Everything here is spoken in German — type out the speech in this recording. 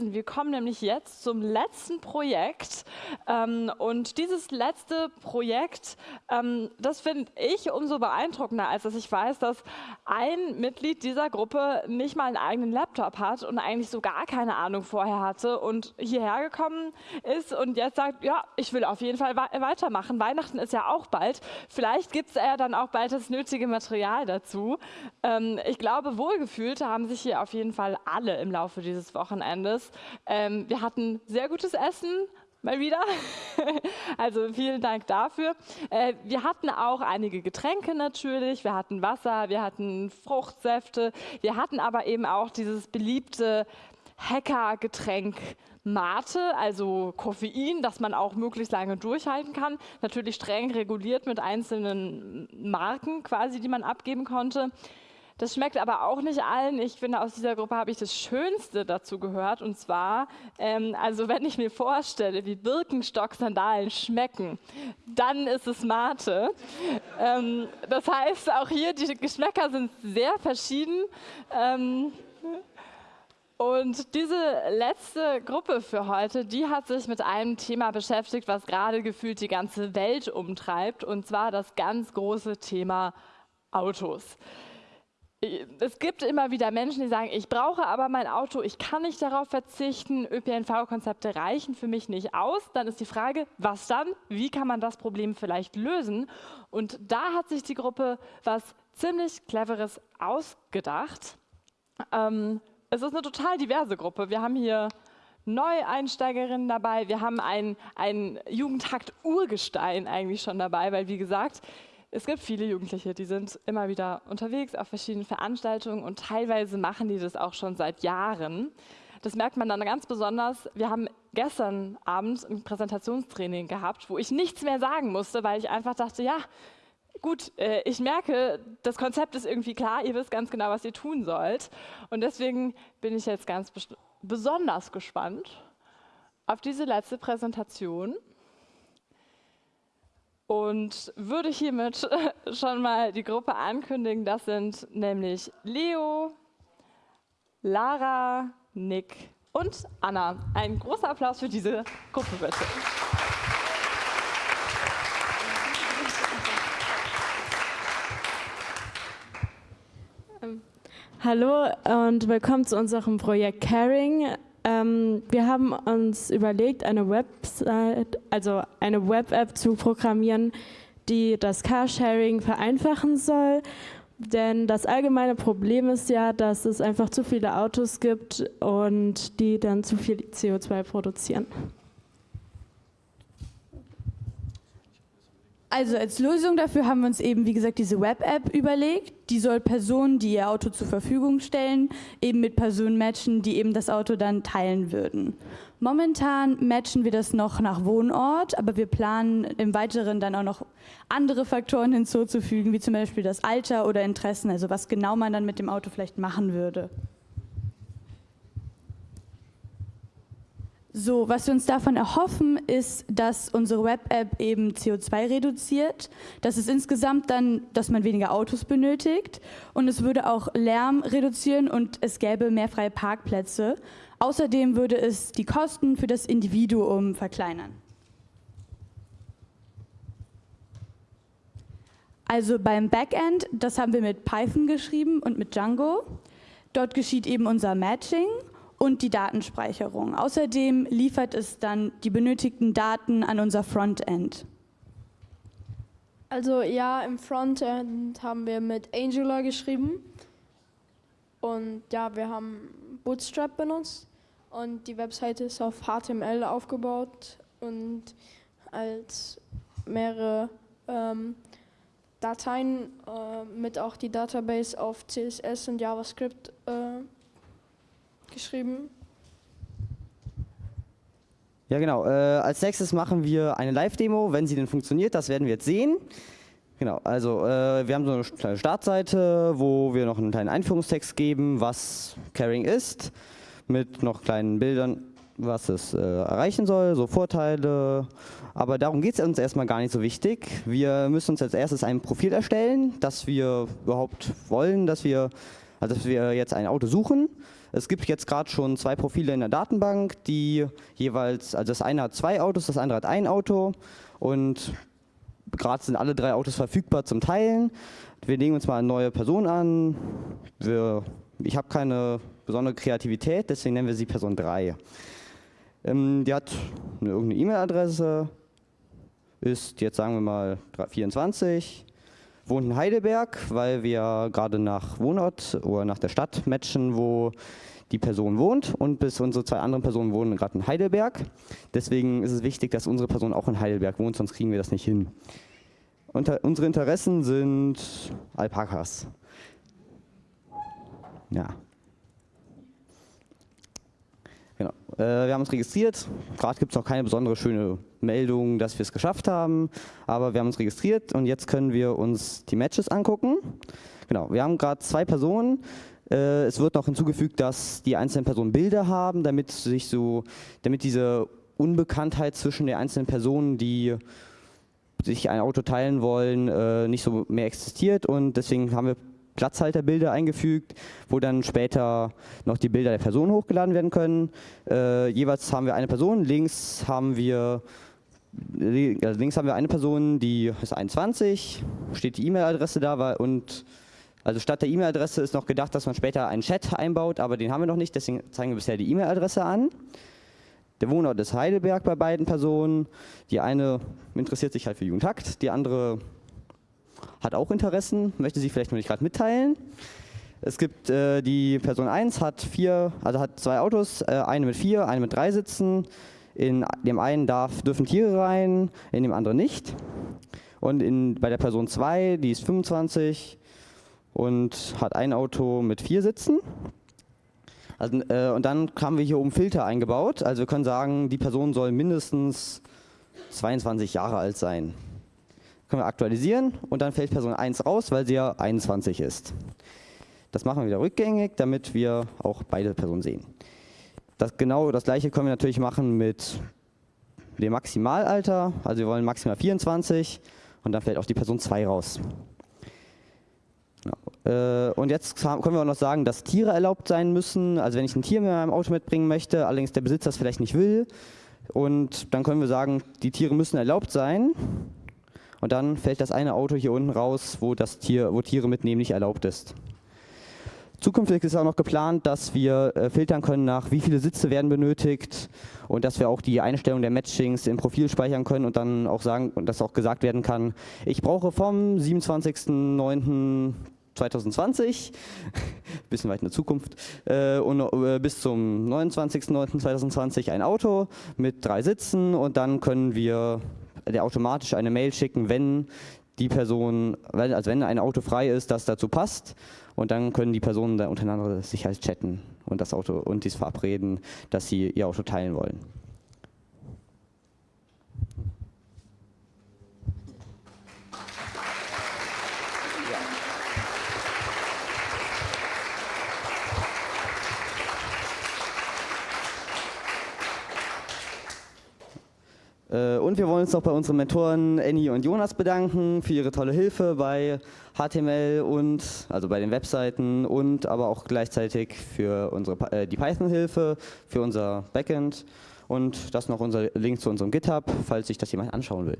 Wir kommen nämlich jetzt zum letzten Projekt. Ähm, und dieses letzte Projekt, ähm, das finde ich umso beeindruckender, als dass ich weiß, dass ein Mitglied dieser Gruppe nicht mal einen eigenen Laptop hat und eigentlich so gar keine Ahnung vorher hatte und hierher gekommen ist und jetzt sagt, ja, ich will auf jeden Fall weitermachen. Weihnachten ist ja auch bald. Vielleicht gibt es ja dann auch bald das nötige Material dazu. Ähm, ich glaube, wohlgefühlt haben sich hier auf jeden Fall alle im Laufe dieses Wochenendes. Ähm, wir hatten sehr gutes Essen, mal wieder. also vielen Dank dafür. Äh, wir hatten auch einige Getränke natürlich. Wir hatten Wasser, wir hatten Fruchtsäfte. Wir hatten aber eben auch dieses beliebte Hacker-Getränk Mate, also Koffein, das man auch möglichst lange durchhalten kann. Natürlich streng reguliert mit einzelnen Marken quasi, die man abgeben konnte. Das schmeckt aber auch nicht allen. Ich finde, aus dieser Gruppe habe ich das Schönste dazu gehört. Und zwar, ähm, also wenn ich mir vorstelle, wie Birkenstock-Sandalen schmecken, dann ist es Mate. Ähm, das heißt, auch hier, die Geschmäcker sind sehr verschieden. Ähm, und diese letzte Gruppe für heute, die hat sich mit einem Thema beschäftigt, was gerade gefühlt die ganze Welt umtreibt, und zwar das ganz große Thema Autos es gibt immer wieder Menschen, die sagen, ich brauche aber mein Auto, ich kann nicht darauf verzichten, ÖPNV-Konzepte reichen für mich nicht aus. Dann ist die Frage, was dann? Wie kann man das Problem vielleicht lösen? Und da hat sich die Gruppe was ziemlich Cleveres ausgedacht. Ähm, es ist eine total diverse Gruppe. Wir haben hier Neueinsteigerinnen dabei, wir haben ein, ein Jugendhakt-Urgestein eigentlich schon dabei, weil wie gesagt, es gibt viele Jugendliche, die sind immer wieder unterwegs auf verschiedenen Veranstaltungen und teilweise machen die das auch schon seit Jahren. Das merkt man dann ganz besonders. Wir haben gestern Abend ein Präsentationstraining gehabt, wo ich nichts mehr sagen musste, weil ich einfach dachte, ja, gut, äh, ich merke, das Konzept ist irgendwie klar, ihr wisst ganz genau, was ihr tun sollt. Und deswegen bin ich jetzt ganz besonders gespannt auf diese letzte Präsentation und würde hiermit schon mal die Gruppe ankündigen. Das sind nämlich Leo, Lara, Nick und Anna. Ein großer Applaus für diese Gruppe bitte. Hallo und willkommen zu unserem Projekt Caring. Ähm, wir haben uns überlegt, eine Website, also eine Web-App zu programmieren, die das Carsharing vereinfachen soll. Denn das allgemeine Problem ist ja, dass es einfach zu viele Autos gibt und die dann zu viel CO2 produzieren. Also als Lösung dafür haben wir uns eben, wie gesagt, diese Web-App überlegt. Die soll Personen, die ihr Auto zur Verfügung stellen, eben mit Personen matchen, die eben das Auto dann teilen würden. Momentan matchen wir das noch nach Wohnort, aber wir planen im Weiteren dann auch noch andere Faktoren hinzuzufügen, wie zum Beispiel das Alter oder Interessen, also was genau man dann mit dem Auto vielleicht machen würde. So, was wir uns davon erhoffen, ist, dass unsere Web-App eben CO2 reduziert, dass es insgesamt dann, dass man weniger Autos benötigt und es würde auch Lärm reduzieren und es gäbe mehr freie Parkplätze. Außerdem würde es die Kosten für das Individuum verkleinern. Also beim Backend, das haben wir mit Python geschrieben und mit Django. Dort geschieht eben unser Matching und die Datenspeicherung. Außerdem liefert es dann die benötigten Daten an unser Frontend. Also ja, im Frontend haben wir mit Angular geschrieben und ja, wir haben Bootstrap benutzt und die Webseite ist auf HTML aufgebaut und als mehrere ähm, Dateien äh, mit auch die Database auf CSS und JavaScript äh, geschrieben. Ja, genau. Äh, als nächstes machen wir eine Live-Demo, wenn sie denn funktioniert. Das werden wir jetzt sehen. Genau, also äh, wir haben so eine kleine Startseite, wo wir noch einen kleinen Einführungstext geben, was Caring ist, mit noch kleinen Bildern, was es äh, erreichen soll, so Vorteile. Aber darum geht es uns erstmal gar nicht so wichtig. Wir müssen uns als erstes ein Profil erstellen, dass wir überhaupt wollen, dass wir, also dass wir jetzt ein Auto suchen. Es gibt jetzt gerade schon zwei Profile in der Datenbank, die jeweils, also das eine hat zwei Autos, das andere hat ein Auto und gerade sind alle drei Autos verfügbar zum Teilen. Wir legen uns mal eine neue Person an. Wir, ich habe keine besondere Kreativität, deswegen nennen wir sie Person 3. Ähm, die hat eine, irgendeine E-Mail-Adresse, ist jetzt sagen wir mal 24, wohnt in Heidelberg, weil wir gerade nach Wohnort oder nach der Stadt matchen, wo die Person wohnt und bis unsere zwei anderen Personen wohnen gerade in Heidelberg. Deswegen ist es wichtig, dass unsere Person auch in Heidelberg wohnt, sonst kriegen wir das nicht hin. Unter, unsere Interessen sind Alpakas. Ja. Genau. Äh, wir haben uns registriert. Gerade gibt es noch keine besondere schöne Meldung, dass wir es geschafft haben, aber wir haben uns registriert und jetzt können wir uns die Matches angucken. Genau, wir haben gerade zwei Personen. Äh, es wird noch hinzugefügt, dass die einzelnen Personen Bilder haben, damit sich so, damit diese Unbekanntheit zwischen den einzelnen Personen, die sich ein Auto teilen wollen, äh, nicht so mehr existiert und deswegen haben wir Platzhalterbilder eingefügt, wo dann später noch die Bilder der Person hochgeladen werden können. Äh, jeweils haben wir eine Person, links haben wir also links haben wir eine Person, die ist 21, steht die E-Mail-Adresse da und also statt der E-Mail-Adresse ist noch gedacht, dass man später einen Chat einbaut, aber den haben wir noch nicht, deswegen zeigen wir bisher die E-Mail-Adresse an. Der Wohnort ist Heidelberg bei beiden Personen. Die eine interessiert sich halt für Jugendhakt, die andere hat auch Interessen, möchte sie vielleicht noch nicht gerade mitteilen. Es gibt äh, die Person 1 hat vier, also hat zwei Autos, äh, eine mit vier, eine mit drei Sitzen. In dem einen darf, dürfen Tiere rein, in dem anderen nicht. Und in, bei der Person 2, die ist 25 und hat ein Auto mit vier Sitzen. Also, äh, und dann haben wir hier oben Filter eingebaut. Also wir können sagen, die Person soll mindestens 22 Jahre alt sein können wir aktualisieren und dann fällt Person 1 raus, weil sie ja 21 ist. Das machen wir wieder rückgängig, damit wir auch beide Personen sehen. Das, genau das gleiche können wir natürlich machen mit dem Maximalalter, also wir wollen maximal 24 und dann fällt auch die Person 2 raus. Genau. und jetzt können wir auch noch sagen, dass Tiere erlaubt sein müssen, also wenn ich ein Tier mit meinem Auto mitbringen möchte, allerdings der Besitzer das vielleicht nicht will, und dann können wir sagen, die Tiere müssen erlaubt sein und dann fällt das eine Auto hier unten raus, wo, das Tier, wo Tiere mitnehmen nicht erlaubt ist. Zukünftig ist auch noch geplant, dass wir äh, filtern können nach, wie viele Sitze werden benötigt und dass wir auch die Einstellung der Matchings im Profil speichern können und dann auch sagen, dass auch gesagt werden kann, ich brauche vom 27.09.2020, bisschen weit in der Zukunft, äh, und äh, bis zum 29.09.2020 ein Auto mit drei Sitzen und dann können wir der automatisch eine Mail schicken, wenn die Person, also wenn ein Auto frei ist, das dazu passt. Und dann können die Personen da untereinander sich halt chatten und das Auto und dies verabreden, dass sie ihr Auto teilen wollen. Und wir wollen uns noch bei unseren Mentoren Annie und Jonas bedanken für ihre tolle Hilfe bei HTML und also bei den Webseiten und aber auch gleichzeitig für unsere, äh, die Python-Hilfe, für unser Backend und das noch unser Link zu unserem GitHub, falls sich das jemand anschauen will.